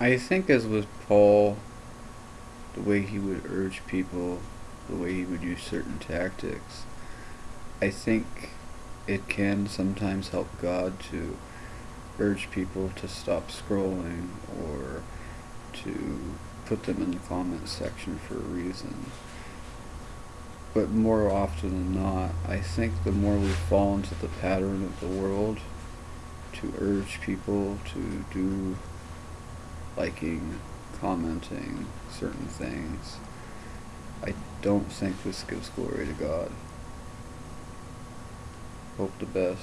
I think as with Paul, the way he would urge people, the way he would use certain tactics, I think it can sometimes help God to urge people to stop scrolling or to put them in the comments section for a reason. But more often than not, I think the more we fall into the pattern of the world to urge people to do liking, commenting certain things, I don't think this gives glory to God. Hope the best.